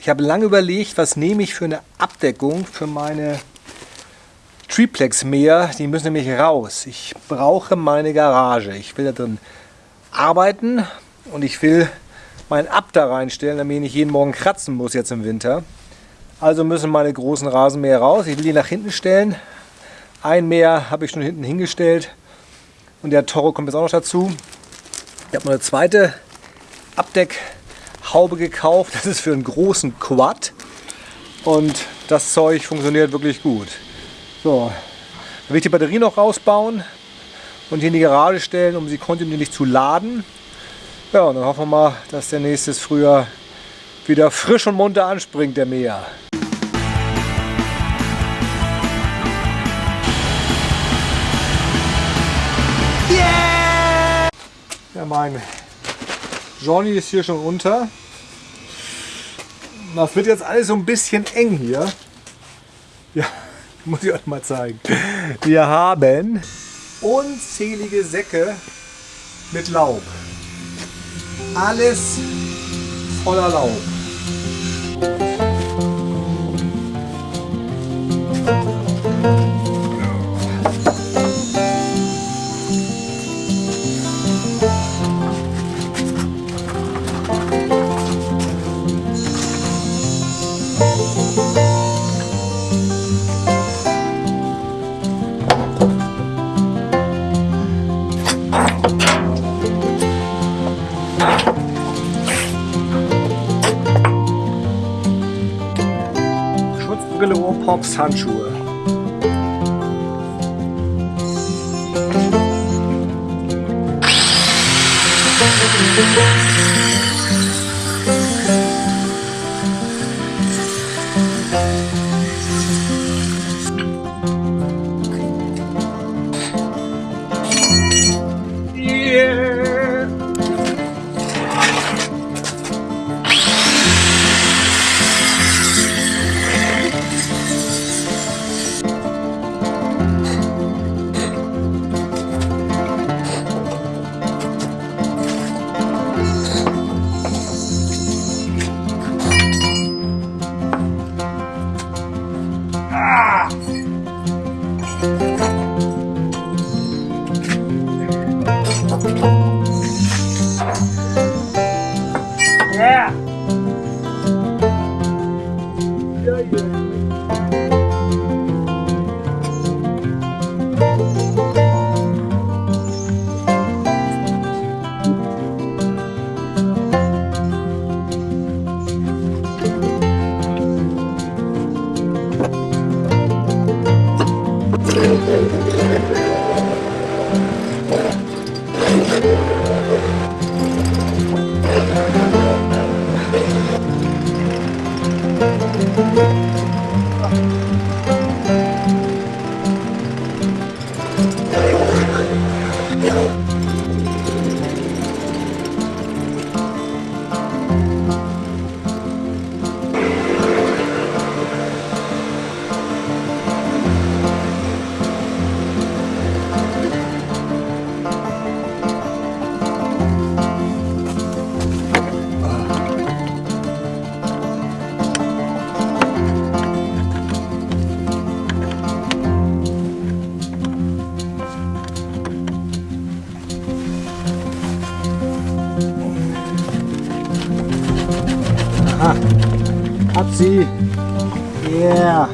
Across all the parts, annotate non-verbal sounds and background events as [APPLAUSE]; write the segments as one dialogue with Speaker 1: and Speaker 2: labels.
Speaker 1: Ich habe lange überlegt, was nehme ich für eine Abdeckung für meine Triplex-Mäher. Die müssen nämlich raus. Ich brauche meine Garage. Ich will da drin arbeiten und ich will mein Ab da reinstellen, damit ich nicht jeden Morgen kratzen muss jetzt im Winter. Also müssen meine großen Rasenmäher raus. Ich will die nach hinten stellen. Ein Mäher habe ich schon hinten hingestellt und der Toro kommt jetzt auch noch dazu. Ich habe noch eine zweite Abdeckhaube gekauft. Das ist für einen großen Quad und das Zeug funktioniert wirklich gut. So, dann will ich die Batterie noch rausbauen und hier in die Garage stellen, um sie kontinuierlich zu laden. Ja, und dann hoffen wir mal, dass der nächstes Frühjahr wieder frisch und munter anspringt, der Mäher. Yeah! Ja, mein Johnny ist hier schon unter. Das wird jetzt alles so ein bisschen eng hier. Ja, [LAUGHS] muss ich euch mal zeigen. Wir haben unzählige Säcke mit Laub. Alles voller Laub. Ohrpops, Handschuhe. Aha. Hat sie. Yeah.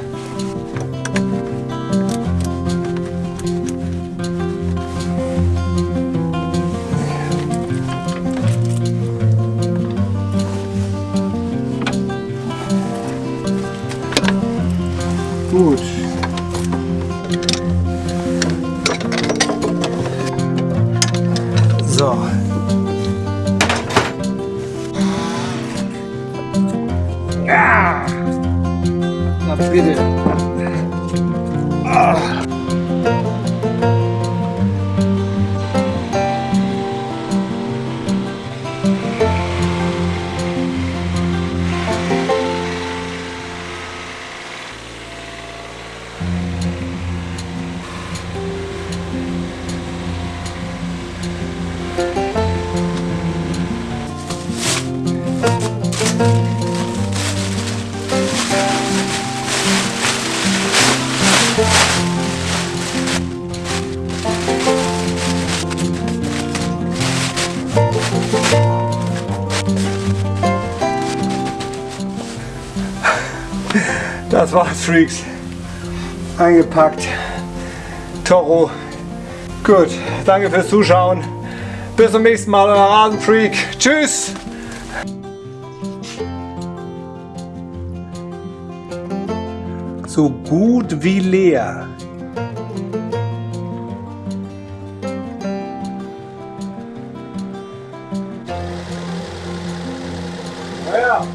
Speaker 1: Gut. So. 아, 두 개를 네. 아. Das war's, Freaks. Eingepackt. Toro. Gut, danke fürs Zuschauen. Bis zum nächsten Mal, euer Rasenfreak. Tschüss! So gut wie leer. Ja.